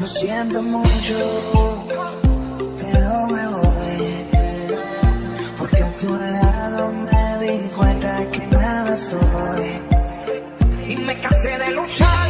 Lo siento mucho, pero me voy. Porque a tu lado me di cuenta que nada soy. Y me cansé de luchar.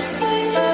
say